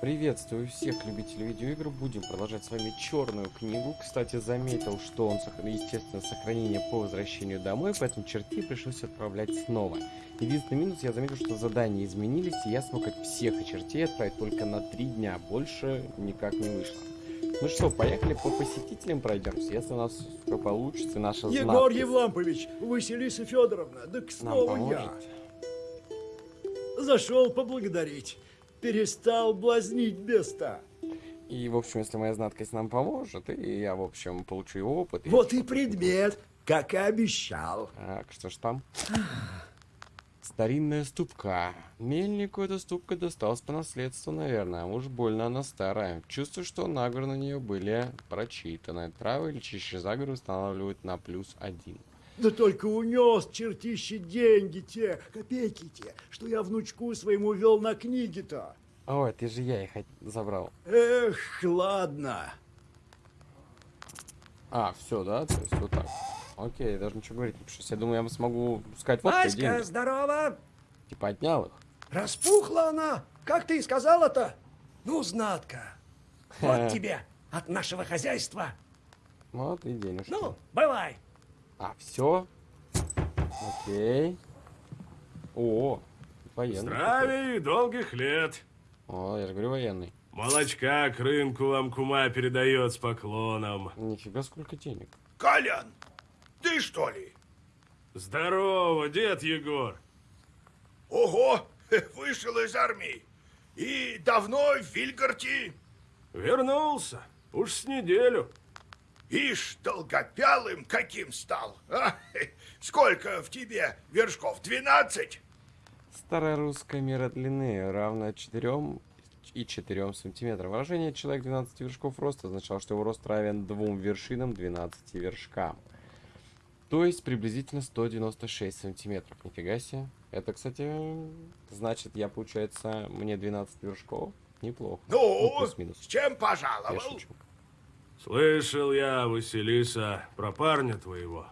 Приветствую всех любителей видеоигр. Будем продолжать с вами черную книгу. Кстати, заметил, что он, естественно, сохранение по возвращению домой, поэтому черти пришлось отправлять снова. Единственный минус, я заметил, что задания изменились, и я смог от всех чертей отправить только на три дня. Больше никак не вышло. Ну что, поехали по посетителям пройдемся, если у нас все получится, наша Егор знатность. Евлампович, Василиса Федоровна, да снова я. Зашел поблагодарить перестал блазнить беста. И, в общем, если моя знаткость нам поможет, и я, в общем, получу его опыт... Вот и предмет, как и обещал. Так, что ж там? Старинная ступка. Мельнику эта ступка досталась по наследству, наверное. Уж больно она старая. Чувствую, что наговоры на нее были прочитаны. Травы лечащие заговоры устанавливают на плюс один. Да только унес чертище деньги те, копейки те, что я внучку своему вел на книги-то. Ой, ты же я их забрал. Эх, ладно. А, все, да? То есть вот так. Окей, даже ничего говорить не пришлось. Я думаю, я смогу сказать вот Аська, деньги. здорово! Типа отнял их. Распухла она! Как ты и сказала-то? Ну, знатка. Вот тебе от нашего хозяйства. Вот и денежки. Ну, бывай. А, все. Окей. О, военный. Здравия и долгих лет. О, я же говорю военный. Молочка к рынку вам кума передает с поклоном. Нифига сколько денег. Колян, ты что ли? Здорово, дед Егор. Ого, вышел из армии. И давно в Вильгарти? Вернулся. Уж с неделю. Ишь, долгопялым каким стал. А? Сколько в тебе вершков? Двенадцать? Старая русская мера длины равна 4 и 4 сантиметрам. Выражение «человек 12 вершков роста» означало, что его рост равен двум вершинам 12 вершкам. То есть приблизительно 196 сантиметров. Нифига себе. Это, кстати, значит, я, получается, мне 12 вершков. Неплохо. Ну, ну с чем пожаловал? Я шучу. Слышал я, Василиса, про парня твоего.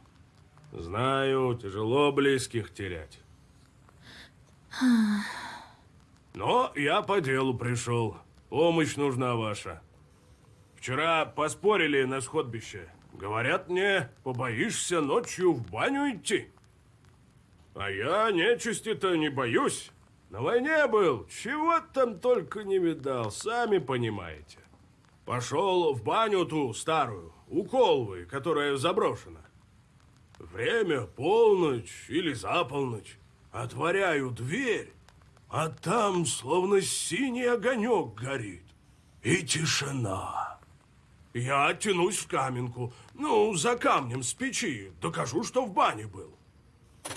Знаю, тяжело близких терять. Но я по делу пришел. Помощь нужна ваша. Вчера поспорили на сходбище. Говорят мне, побоишься ночью в баню идти. А я нечисти-то не боюсь. На войне был, чего там только не видал, сами понимаете. Пошел в баню ту старую, у колвы, которая заброшена. Время полночь или за полночь. Отворяю дверь, а там словно синий огонек горит. И тишина. Я тянусь в каменку, ну, за камнем с печи, докажу, что в бане был.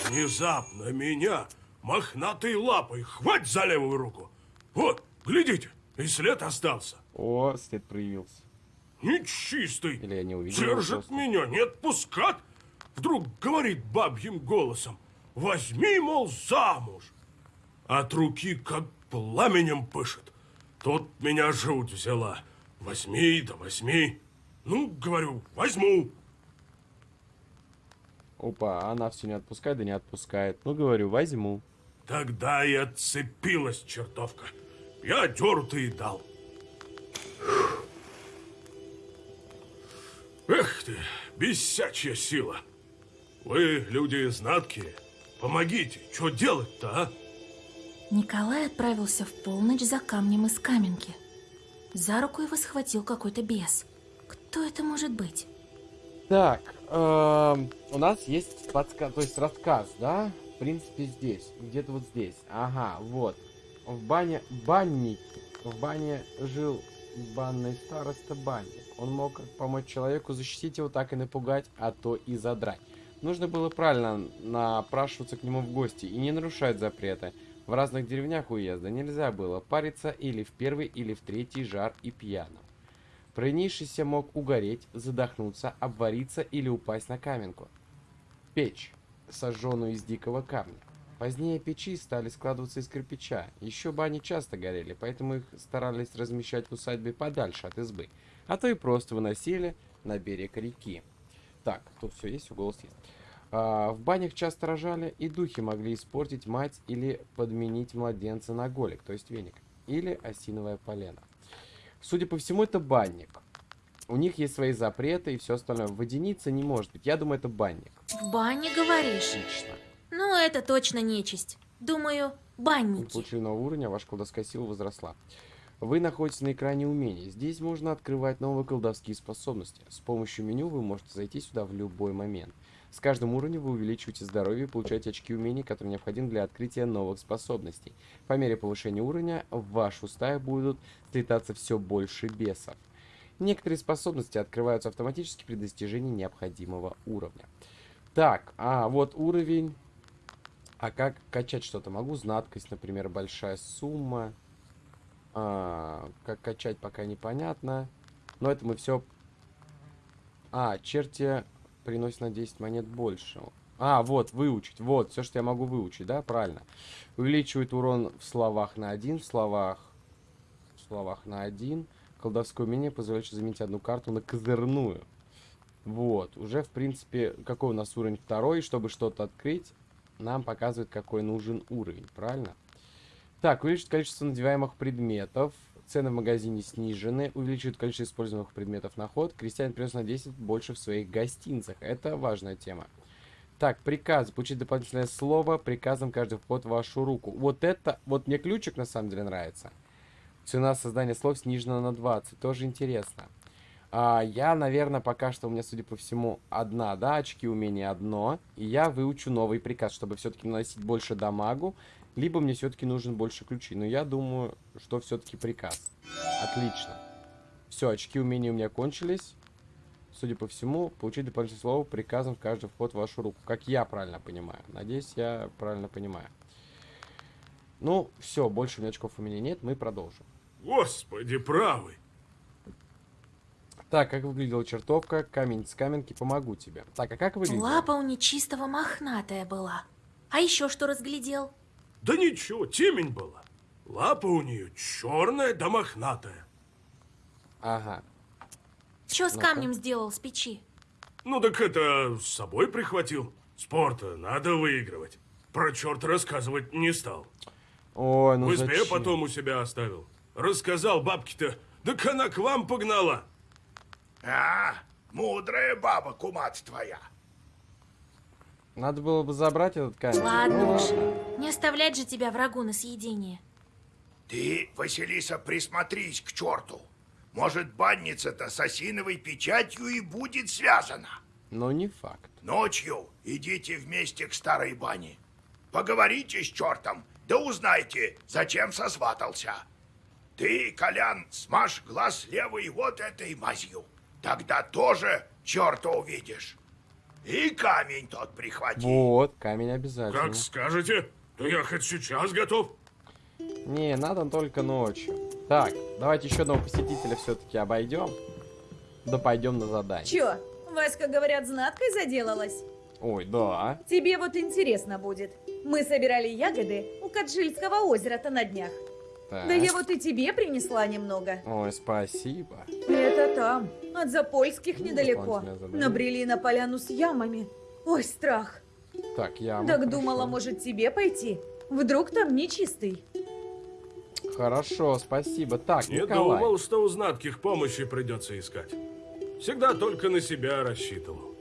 Внезапно меня мохнатой лапой хвать за левую руку. Вот, глядите, и след остался. О, след проявился. Нечистый. Или я не увидел. Держит меня, не отпускать. Вдруг говорит бабьим голосом. Возьми, мол, замуж. От руки как пламенем пышет. Тут меня жуть взяла. Возьми, да возьми. Ну, говорю, возьму. Опа, она все не отпускает, да не отпускает. Ну, говорю, возьму. Тогда и отцепилась чертовка. Я дёртый дал. Эх ты, бесячая сила. Вы, люди знаткие, помогите, что делать-то, а? Николай отправился в полночь за камнем из каменки. За руку его схватил какой-то бес. Кто это может быть? Так, э, у нас есть подсказ, то есть рассказ, да? В принципе, здесь, где-то вот здесь. Ага, вот. В бане, банники. В бане жил банный староста банник. Он мог помочь человеку защитить его, так и напугать, а то и задрать. Нужно было правильно напрашиваться к нему в гости и не нарушать запреты. В разных деревнях уезда нельзя было париться или в первый, или в третий жар и пьяным. Провинившийся мог угореть, задохнуться, обвариться или упасть на каменку. Печь, сожженную из дикого камня. Позднее печи стали складываться из кирпича. Еще бани часто горели, поэтому их старались размещать в усадьбе подальше от избы. А то и просто выносили на берег реки. Так, тут все есть, голос есть. А, в банях часто рожали, и духи могли испортить мать или подменить младенца на голик, то есть веник. или осиновое полено. Судя по всему, это банник. У них есть свои запреты и все остальное. Водяница не может быть. Я думаю, это банник. В бане, говоришь? Отлично. Ну, это точно нечисть. Думаю, Вы банники. получили новый уровень, а ваша колдовская сила возросла. Вы находитесь на экране умений. Здесь можно открывать новые колдовские способности. С помощью меню вы можете зайти сюда в любой момент. С каждым уровнем вы увеличиваете здоровье и получаете очки умений, которые необходимы для открытия новых способностей. По мере повышения уровня в вашу стаю будут слетаться все больше бесов. Некоторые способности открываются автоматически при достижении необходимого уровня. Так, а вот уровень... А как качать что-то? Могу знаткость, например, большая сумма. А, как качать, пока непонятно. Но это мы все... А, черти приносят на 10 монет больше. А, вот, выучить. Вот, все, что я могу выучить, да? Правильно. Увеличивает урон в словах на 1, в словах... В словах на 1. Колдовское умение позволяет заменить одну карту на козырную. Вот, уже, в принципе, какой у нас уровень второй, чтобы что-то открыть, нам показывает, какой нужен уровень, правильно? Так, увеличит количество надеваемых предметов. Цены в магазине снижены. Увеличивает количество используемых предметов на ход. Крестьян принес на 10 больше в своих гостинцах. Это важная тема. Так, приказ. Получить дополнительное слово. Приказом каждый вход в вашу руку. Вот это... Вот мне ключик на самом деле нравится. Цена создания слов снижена на 20. Тоже интересно. А, я, наверное, пока что у меня, судя по всему, одна, да, очки умения одно. И я выучу новый приказ, чтобы все-таки наносить больше дамагу. Либо мне все-таки нужен больше ключей. Но я думаю, что все-таки приказ. Отлично. Все, очки умения у меня кончились. Судя по всему, получить дополнительное слово приказом в каждый вход в вашу руку. Как я правильно понимаю. Надеюсь, я правильно понимаю. Ну, все, больше у меня очков у меня нет, мы продолжим. Господи, правый. Так, как выглядела чертовка? Камень с каменки, помогу тебе. Так, а как выглядела? Лапа у нечистого мохнатая была. А еще что разглядел? Да ничего, темень была. Лапа у нее черная да мохнатая. Ага. Что с камнем сделал с печи? Ну так это с собой прихватил. Спорта надо выигрывать. Про черта рассказывать не стал. Ой, ну В избе зачем? потом у себя оставил. Рассказал бабке-то, так она к вам погнала. А, мудрая баба, кумать твоя. Надо было бы забрать этот камень. Ладно Ну, уж. Не оставлять же тебя врагу на съедение. Ты, Василиса, присмотрись к черту. Может, банница-то с осиновой печатью и будет связана. Но не факт. Ночью идите вместе к старой бане. Поговорите с чертом, да узнайте, зачем сосватался. Ты, Колян, смажь глаз левый вот этой мазью. Тогда тоже черта увидишь. И камень тот прихвати. Вот, камень обязательно. Как скажете, то я хоть сейчас готов. Не, надо только ночью. Так, давайте еще одного посетителя все-таки обойдем. Да пойдем на задание. Чё, Васька, говорят, знаткой заделалась? Ой, да. Тебе вот интересно будет. Мы собирали ягоды у Каджильского озера-то на днях. Так. Да я вот и тебе принесла немного. Ой, спасибо. Это там, от Запольских Ну, недалеко. Набрели на поляну с ямами. Ой, страх. Так, я. Так думала, может, тебе пойти? Вдруг там нечистый? Хорошо, спасибо. Так, Не Николай. думал, что у знатких помощи придется искать. Всегда только на себя рассчитывал.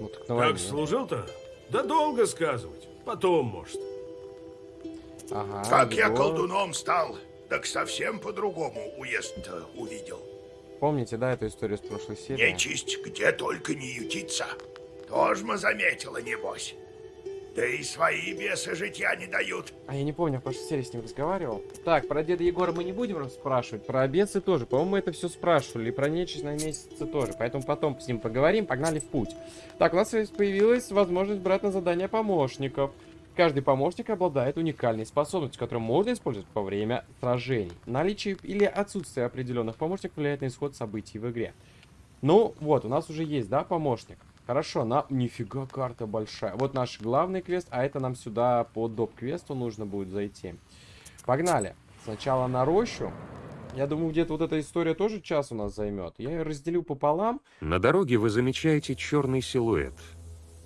Ну, так на. Как служил-то? Да долго сказывать. Потом, может. Ага, Как я Егор. колдуном стал, так совсем по-другому уезд-то увидел. Помните, да, эту историю с прошлой серии? Нечисть где только не ютится. Тоже мы заметила, небось. Да и свои бесы житья не дают. А я не помню, в прошлой серии с ним разговаривал. Так, про деда Егора мы не будем спрашивать, про обесы тоже. По-моему, мы это все спрашивали, и про нечисть на месяце тоже. Поэтому потом с ним поговорим, погнали в путь. Так, у нас появилась возможность брать на задание помощников. Каждый помощник обладает уникальной способностью, которую можно использовать во время сражений. Наличие или отсутствие определенных помощников влияет на исход событий в игре. Ну, вот, у нас уже есть, да, помощник? Хорошо, на... Нифига карта большая. Вот наш главный квест, а это нам сюда по доп-квесту нужно будет зайти. Погнали. Сначала на рощу. Я думаю, где-то вот эта история тоже час у нас займет. Я ее разделю пополам. На дороге вы замечаете черный силуэт.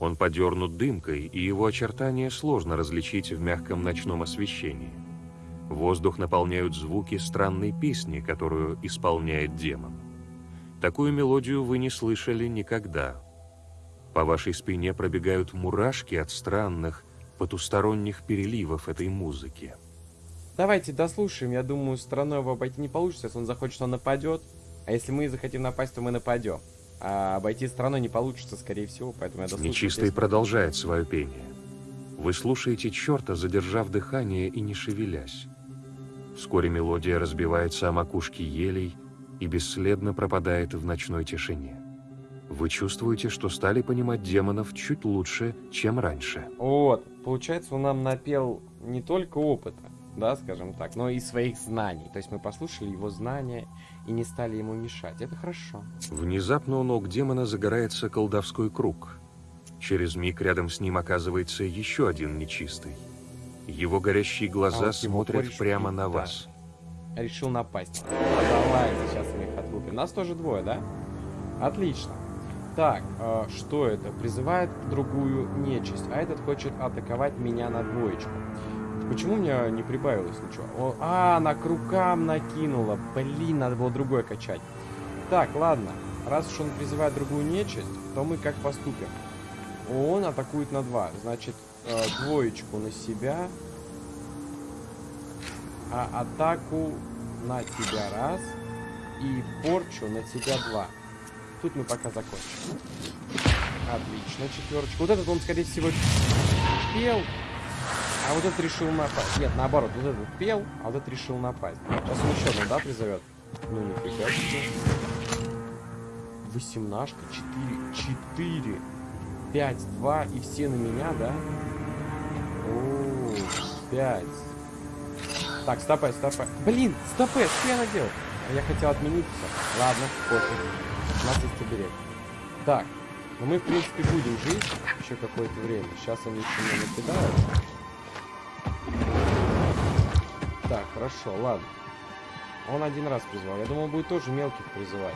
Он подернут дымкой, и его очертания сложно различить в мягком ночном освещении. Воздух наполняют звуки странной песни, которую исполняет демон. Такую мелодию вы не слышали никогда. По вашей спине пробегают мурашки от странных, потусторонних переливов этой музыки. Давайте дослушаем. Я думаю, стороной его обойти не получится. Если он захочет, он нападет. А если мы захотим напасть, то мы нападем. А обойти стороной не получится, скорее всего, поэтому я дослушаю. Нечистый песню. продолжает свое пение. Вы слушаете черта, задержав дыхание и не шевелясь. Вскоре мелодия разбивается о макушке елей и бесследно пропадает в ночной тишине. Вы чувствуете, что стали понимать демонов чуть лучше, чем раньше. Вот, получается, он нам напел не только опыта, да, скажем так, но и своих знаний. То есть мы послушали его знания и не стали ему мешать. Это хорошо. Внезапно у ног демона загорается колдовской круг. Через миг рядом с ним оказывается еще один нечистый. Его горящие глаза А вот смотрят прямо на да. вас. Решил напасть. Давай, сейчас мы их отлупим. Нас тоже двое, да? Отлично. Так, э, что это? Призывает другую нечисть, а этот хочет атаковать меня на двоечку. Почему у меня не прибавилось ничего? О, а, она к рукам накинула. Блин, надо было другое качать. Так, ладно. Раз уж он призывает другую нечисть, то мы как поступим? Он атакует на два. Значит, э, двоечку на себя. А атаку на тебя раз. И порчу на тебя два. Тут мы пока закончим. Отлично, четверочка. Вот этот он, скорее всего, пел. А вот этот решил напасть. Нет, наоборот, вот этот пел, а вот этот решил напасть. Сейчас он еще одну, да, призовет? Ну, нифига себе. Восемнашка, четыре, четыре, пять, два, и все на меня, да? О, пять. Так, стопай, стопай. Блин, стопай, что я наделал? А я хотел отменить. Ладно, пофиг. У нас есть оберег. Так, ну мы, в принципе, будем жить еще какое-то время. Сейчас они еще меня накидают. Так, хорошо, ладно. Он один раз призвал. Я думал, будет тоже мелких призывать.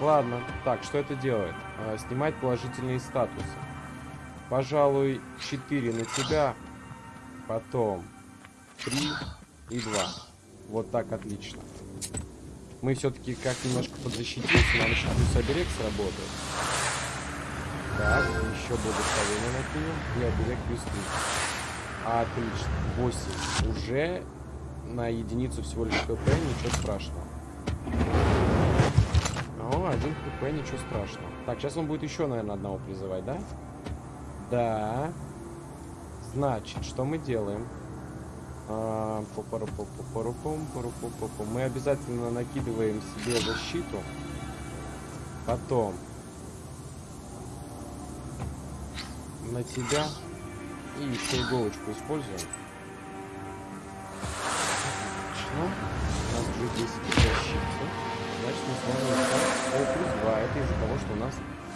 Ладно. Так, что это делает? А, снимать положительные статусы. Пожалуй, 4 на тебя. Потом 3 и 2. Вот так, отлично. Мы все-таки как немножко подзащитимся. Нам еще плюс оберег сработает. Так, еще благословение накинем. И оберег плюс 3. Отлично. 8. Уже на единицу всего лишь хп, ничего страшного. О, один хп, ничего страшного. Так, сейчас он будет еще, наверное, одного призывать, да? Да. Значит, что мы делаем? А. Мы обязательно накидываем себе защиту. Потом на тебя и еще иголочку используем. Отлично. У нас уже 10 защиты. Значит, мы сможем искать О, плюс 2. Это из-за того, что у нас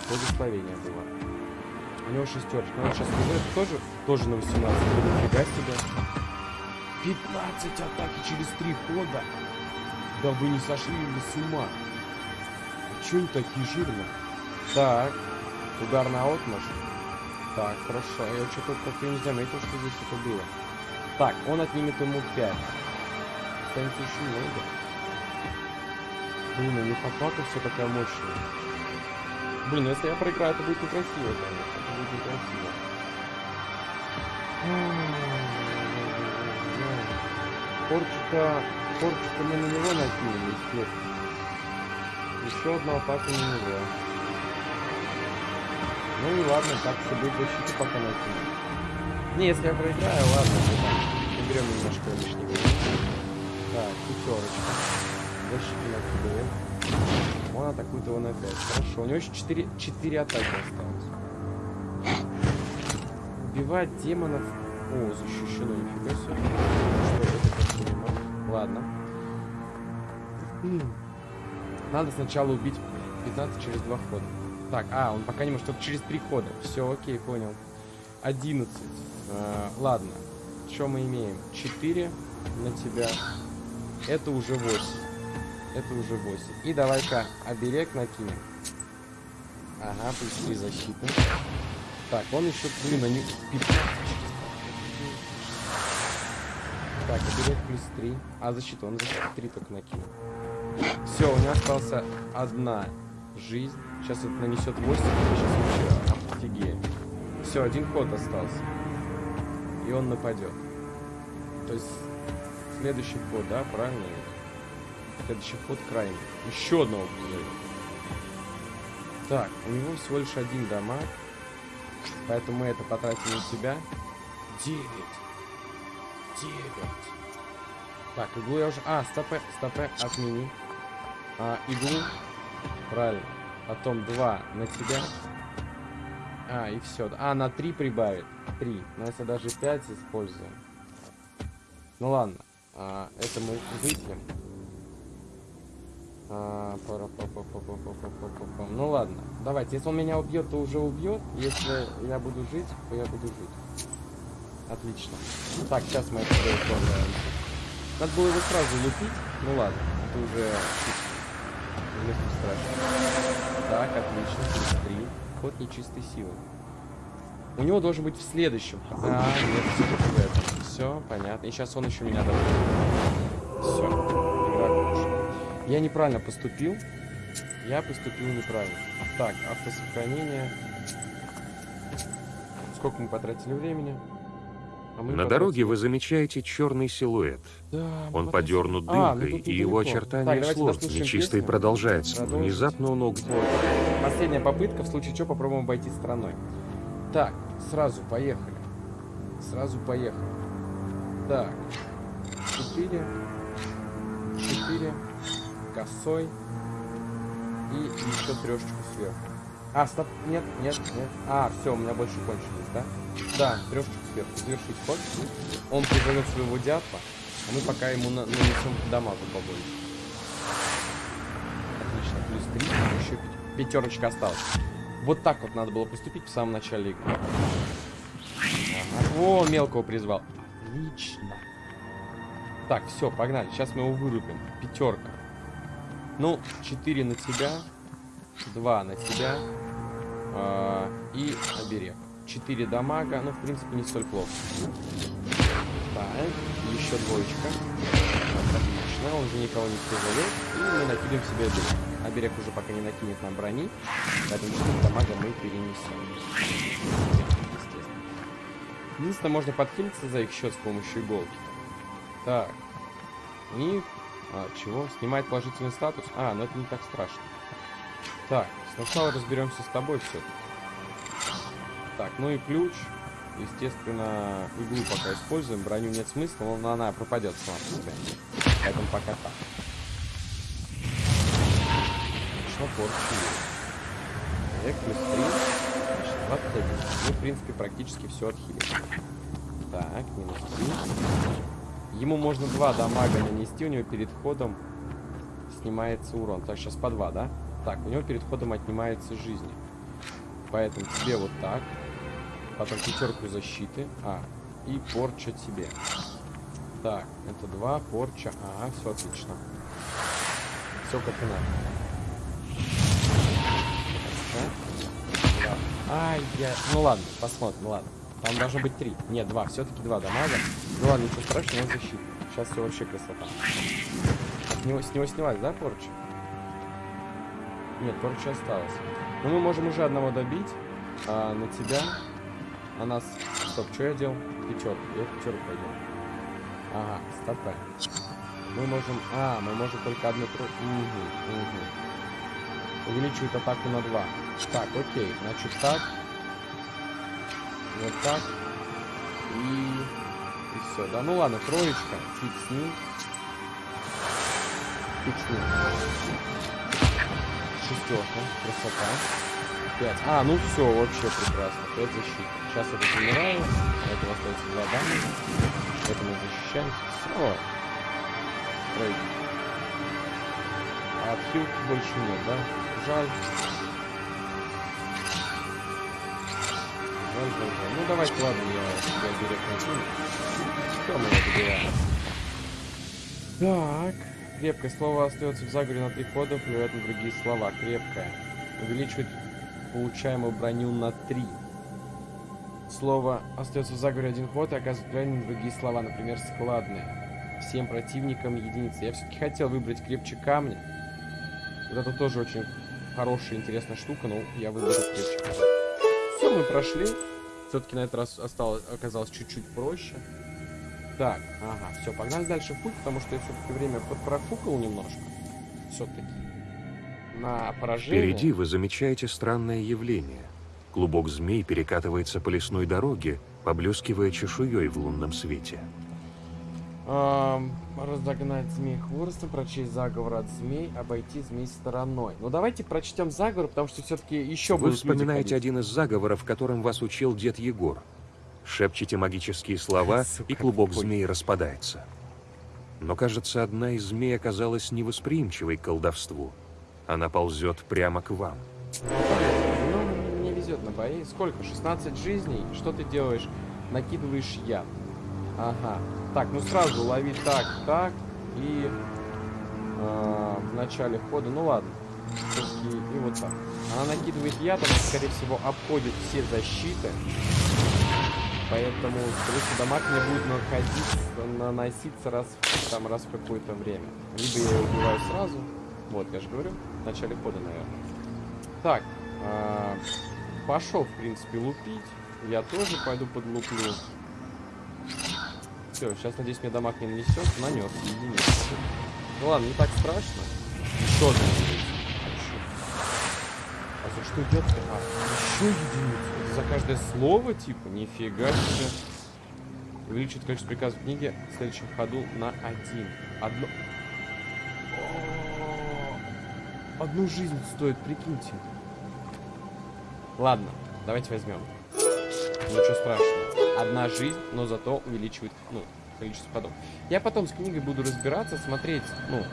благословение было. У него шестерочка. Ну, он сейчас призывает тоже, тоже на 18. Ну, Нифига себе. 15 атаки через 3 хода. Да вы не сошли ли с ума? Чё они такие жирные? Так. Удар на отмашь. Так, хорошо. Я что-то как-то не заметил, что здесь это было. Так, он отнимет ему 5. Останется еще много. Блин, у них атака все такая мощная. Блин, ну если я проиграю, это будет некрасиво, конечно. Это будет некрасиво. Порчика... Порчика мы на него накинули, естественно. Еще одну атаку на него. Ну и ладно, так все будет защита пока накинем. Не, если я проиграю, ладно, накидываем. Он атакует его на 5. Хорошо, у него еще 4, 4 атаки осталось. Убивать демонов. О, защищено, нифига себе. Что это понимаю? Ладно. Надо сначала убить 15 через 2 хода. Так, а, он пока не может, только через 3 хода. Все, окей, понял. 11. А, ладно. Что мы имеем? 4 на тебя. Это уже 8. Это уже 8. И давай-ка оберег накинем. Ага, плюс 3 защиты. Так, он еще, блин, они 15. Так, оберег плюс 3. А, защиту, он защиту 3 только накинул. Все, у меня остался одна жизнь. Сейчас это нанесет 8, сейчас вообще офигеем. Все, один ход остался. И он нападет. То есть следующий ход, да, правильно? Следующий ход крайний. Еще одного позовет. Так, у него всего лишь один дамаг. Поэтому мы это потратим на себя. Девять. Девять. Так, иглу я уже... А, стопе, стопе, отмени. А, иглу. Правильно. Потом два на тебя. А, и все. А, на 3 прибавит. 3. Но если даже 5 используем. Ну ладно. А, это мы выпьем. А. Ну ладно. Давайте. Если он меня убьет, то уже убьет. Если я буду жить, то я буду жить. Отлично. Так, сейчас мы это исполняем. Надо было его сразу лупить. Ну ладно. Это уже... Вместо страшно. Так, отлично. 3. Ход нечистой силы. У него должен быть в следующем. А, нет, все-таки в этом. Все, понятно. И сейчас он еще меня добьет. Все. Я неправильно поступил. Я поступил неправильно. Так, автосохранение. Сколько мы потратили времени? А мы На потратили- дороге вы замечаете черный силуэт. Да, Он подернут А, ну дымкой, и его очертания Так, сложны. Нечистый песню. продолжается. Продолжим. Внезапно он уг... Вот. Последняя попытка, в случае чего попробуем обойти стороной. Так, сразу поехали. Сразу поехали. Так. Четыре. Четыре. Косой. И еще трешечку сверху. А, стоп, нет, нет, нет. А, все, у меня больше кончились, да? Да, трешечку сверху. Завершить ход. Он призовет своего дятла, а мы пока ему на- нанесем дамагу побольше. Отлично, плюс 3, еще пя- пятерочка осталась. Вот так вот надо было поступить в самом начале игры. О, мелкого призвал. Отлично. Так, все, погнали. Сейчас мы его вырубим. Пятерка. Ну, 4 на тебя, 2 на тебя а, и оберег. 4 дамага, ну, в принципе, не столь плохо. Так, еще двоечка. Отлично, он же никого не призовет. И мы накидываем себе оберег. Оберег уже пока не накинет нам брони, поэтому 4 дамага мы перенесем. Единственное, можно подхилиться за их счет с помощью иголки. Так. И... А, чего? Снимает положительный статус? А, ну это не так страшно. Так, сначала разберемся с тобой все. Так, ну и ключ. Естественно, иглу пока используем. Броню нет смысла, но она пропадет сама по. Поэтому пока так. Порчу есть. Эк, плюс 3. Значит, 21. Мы, в принципе, практически все отхилили. Так, минус 3. Ему можно два дамага нанести, у него перед ходом снимается урон. Так, сейчас по два, да? Так, у него перед ходом отнимается жизни. Поэтому тебе вот так. Потом пятерку защиты. А, и порча тебе. Так, это два, порча. Ага, все отлично. Все как и надо. Ай, я... Ну ладно, посмотрим, ладно. Там должно быть три. Нет, два. Все-таки два дамага. Ну ладно, ничего страшного, он защита. Сейчас все вообще красота. От него, с него снялась, да, порча? Нет, порча осталась. Но мы можем уже одного добить. А, на тебя. На нас. Стоп, что я делал? Пятерку. Я пятерку пойдем. Ага, стопэ. Мы можем... А, мы можем только одну... Угу, угу. Увеличивает атаку на 2. Так, окей. Значит так. Вот так. И... И все. Да ну ладно, троечка. Фиг с ним. Фиг с ним. Шестерка. Красота. 5. А, ну все, вообще прекрасно. 5 защит. Сейчас это умираю. Это остается 2 дамага. Это мы защищаемся. Все. Тройка. А отхилки больше нет, да? Жаль. Ну давайте, ладно, я себя берег накину. Что мы? Так. Крепкое слово остается в заговоре на три хода, плюет на другие слова. Крепкое. Увеличивает получаемую броню на 3. слово остается в заговоре один ход и оказывает правильно другие слова, например, складные. Всем противникам единицы. Я все-таки хотел выбрать крепче камня. Вот это тоже очень хорошая, интересная штука, но я выбрал крепче камня. Мы прошли. Все-таки на этот раз осталось, оказалось чуть-чуть проще. Так, ага, все, погнали дальше в путь, потому что я все-таки время подпрофукал немножко. Все-таки. На поражение. Впереди вы замечаете странное явление. Клубок змей перекатывается по лесной дороге, поблескивая чешуей в лунном свете. Разогнать змей хворостом, прочесть заговор от змей, обойти змей стороной. Ну давайте прочтем заговор, потому что все-таки еще Вы вспоминаете один из заговоров, которым вас учил дед Егор. Шепчете магические слова, Сука, и клубок змей распадается. Но, кажется, одна из змей оказалась невосприимчивой к колдовству. Она ползет прямо к вам. Ну, мне везет на бои. Сколько? 16 жизней? Что ты делаешь? Накидываешь яд. Ага. Так, ну сразу лови так, так. И э, в начале хода, ну ладно. Всё-таки И, вот так. Она накидывает яд, она, скорее всего, обходит все защиты. Поэтому, скорее всего, дамаг мне будет находиться, наноситься раз, там, раз в какое-то время. Либо я убиваю сразу. Вот, я же говорю, в начале хода, наверное. Так, а, пошел, в принципе, лупить. Я тоже пойду подлуплю. Все, сейчас, надеюсь, мне дамаг не нанесет. Нанес, единицу. Ну ладно, не так страшно. Еще одна единица. А за что идет? А, еще единицу. Это за каждое слово, типа? Нифига себе. Увеличит количество приказов в книге в следующем ходу на один. Одно... Одну жизнь стоит, прикиньте. Ладно, давайте возьмем. Ничего страшного. Одна жизнь, но зато увеличивает, ну, количество ходов. Я потом с книгой буду разбираться, смотреть, ну,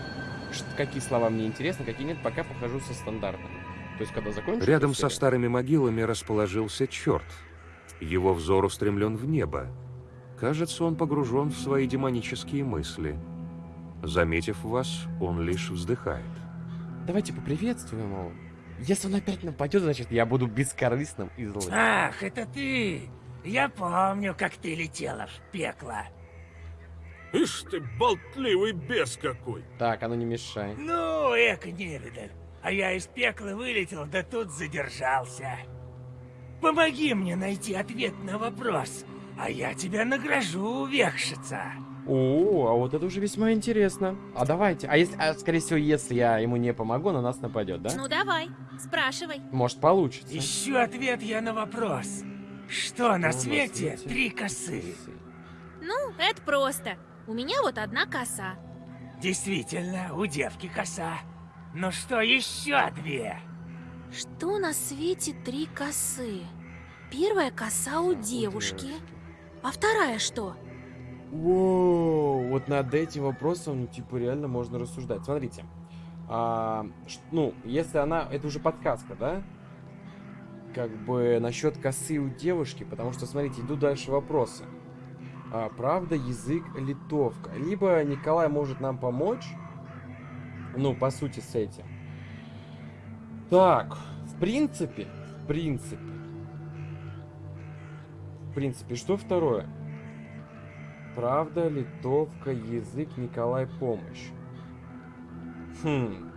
какие слова мне интересны, какие нет, пока похожу со стандартом. То есть, когда закончу... Рядом со старыми могилами расположился черт. Его взор устремлен в небо. Кажется, он погружен в свои демонические мысли. Заметив вас, он лишь вздыхает. Давайте поприветствуем его. Если он опять нападет, значит, я буду бескорыстным и злым. Ах, это ты! Я помню, как ты летела в пекло. Ишь ты, болтливый бес какой. Так, а ну не мешай. Ну, эко невидаль. А я из пекла вылетел, да тут задержался. Помоги мне найти ответ на вопрос, а я тебя награжу, вехшица. О, а вот это уже весьма интересно. А давайте. А если, а, скорее всего, если я ему не помогу, на нас нападет, да? Ну давай, спрашивай. Может, получится. Ищу ответ я на вопрос. Что на свете три косы? Ну, это просто. У меня вот одна коса. Действительно, у девки коса. Но что еще две? Что на свете три косы? Первая коса у девушки. А вторая что? Воу, вот над этим вопросом, ну, типа, реально можно рассуждать. Смотрите. А, ну, если она... Это уже подсказка, да? Как бы насчет косы у девушки, потому что, смотрите, идут дальше вопросы. А, правда, язык, литовка. Либо Николай может нам помочь, ну, по сути, с этим. Так, в принципе, в принципе. В принципе, что второе? Правда, литовка, язык, Николай, помощь. Хм.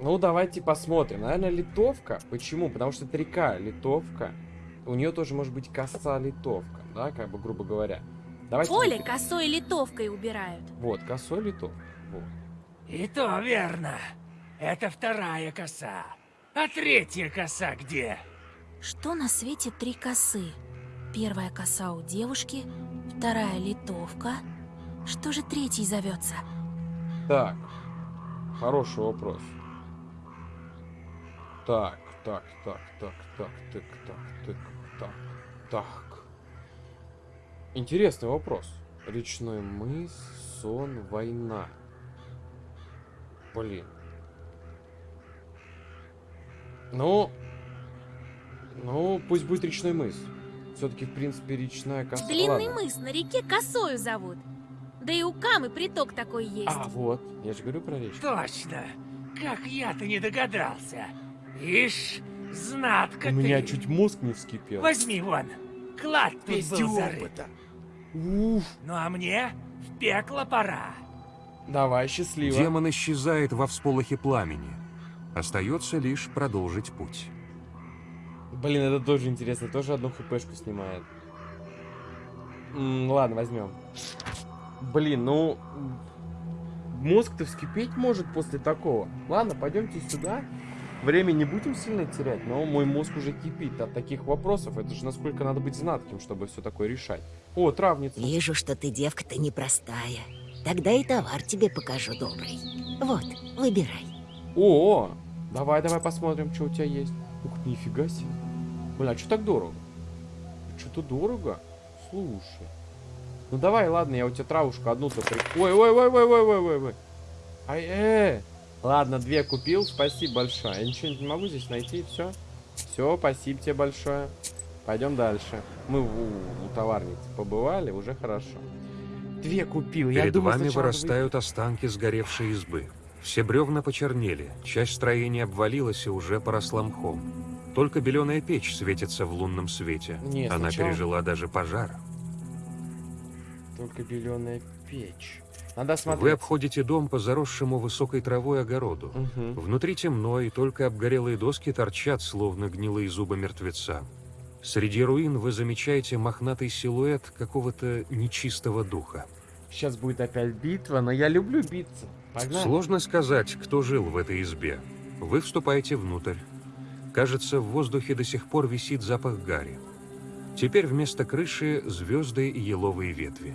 Ну, давайте посмотрим. Наверное, литовка. Почему? Потому что это река, литовка. У нее тоже может быть коса литовка, да, как бы, грубо говоря. Давайте... Поле смотрим. косой литовкой убирают. Вот, косой литовка. Вот. И то верно. Это вторая коса. А третья коса где? Что на свете три косы? Первая коса у девушки, вторая литовка. Что же третий зовется? Так, хороший вопрос. Так, так, так, так, так, так, так, так, так, так. Интересный вопрос. Речной мыс, сон, война. Блин. Ну, ну, пусть будет речной мыс. Все-таки, в принципе, речная коса. Длинный Ладно. мыс на реке косою зовут. Да и у Камы приток такой есть. А, вот, я же говорю про речь. Точно. Как я-то не догадался. Ишь, Знатка У меня ты. чуть мозг не вскипел. Возьми вон. Клад тут был зарыт. опыта. Уф. Ну а мне в пекло пора. Давай, счастливо. Демон исчезает во всполохе пламени. Остается лишь продолжить путь. Блин, это тоже интересно. Тоже одну хпшку снимает. М, ладно, возьмем. Блин, ну... Мозг-то вскипеть может после такого. Ладно, пойдемте сюда. Время не будем сильно терять, но мой мозг уже кипит от таких вопросов. Это же насколько надо быть знатким, чтобы все такое решать. О, травница. Вижу, что ты девка-то непростая. Тогда и товар тебе покажу добрый. Вот, выбирай. О, давай, давай посмотрим, что у тебя есть. Ух, нифига себе. Бля, а что так дорого? Что-то дорого? Слушай. Ну давай, ладно, я у тебя травушку одну-то при... Ой, ой, ой, ой, ой, ой, ой, ой. Ай, э. Ладно, две купил, спасибо большое. Я ничего не могу здесь найти, все. Все, спасибо тебе большое. Пойдем дальше. Мы у, у товарницы побывали, уже хорошо. Две купил. я Перед думал, вами вырастают останки сгоревшей избы. Все бревна почернели, часть строения обвалилась и уже поросла мхом. Только беленая печь светится в лунном свете. Не, Она сначала- пережила даже пожар. Только беленая печь. Надо смотреть. Вы обходите дом по заросшему высокой травой огороду. Мгм. Внутри темно, и только обгорелые доски торчат, словно гнилые зубы мертвеца. Среди руин вы замечаете мохнатый силуэт какого-то нечистого духа. Сейчас будет опять битва, но я люблю биться. Погнали. Сложно сказать, кто жил в этой избе. Вы вступаете внутрь. Кажется, в воздухе до сих пор висит запах гари. Теперь вместо крыши звезды и еловые ветви.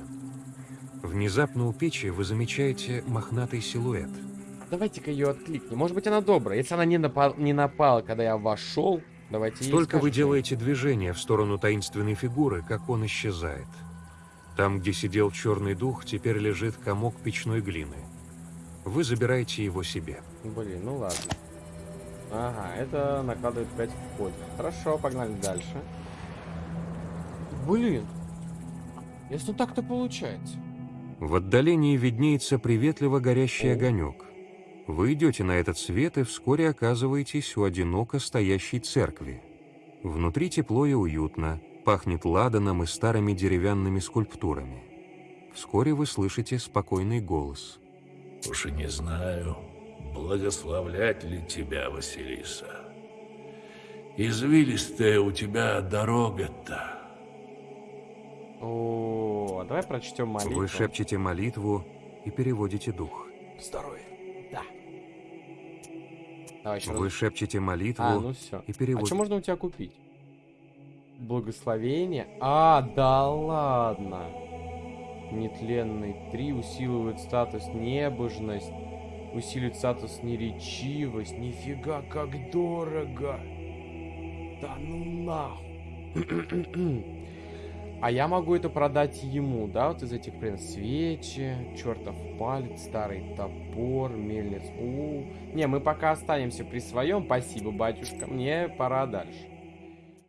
Внезапно у печи вы замечаете мохнатый силуэт. Давайте-ка ее откликнем. Может быть, она добрая. Если она не, напал, не напала, когда я вошел, давайте Только вы делаете движение в сторону таинственной фигуры, как он исчезает. Там, где сидел черный дух, теперь лежит комок печной глины. Вы забираете его себе. Блин, ну ладно. Ага, это накладывает 5 в ходе. Хорошо, погнали дальше. Блин. Если так-то получается. В отдалении виднеется приветливо горящий огонек. Вы идете на этот свет и вскоре оказываетесь у одиноко стоящей церкви. Внутри тепло и уютно, пахнет ладаном и старыми деревянными скульптурами. Вскоре вы слышите спокойный голос. Уж и не знаю, благословлять ли тебя, Василиса. Извилистая у тебя дорога-то. О, а давай прочтем молитву. Вы шепчете молитву и переводите дух. Здоровье. Да. Давай еще Вы раз. шепчете молитву А, ну все. и А переводите. что можно у тебя купить? Благословение? А, да ладно. Нетленный. Три усиливают статус небожность. Усиливает статус неречивость. Нифига, как дорого. Да ну нахуй. А я могу это продать ему, да, вот из этих, блин, свечи, чертов палец, старый топор, мельниц. У, Не, мы пока останемся при своем, спасибо, батюшка, мне пора дальше.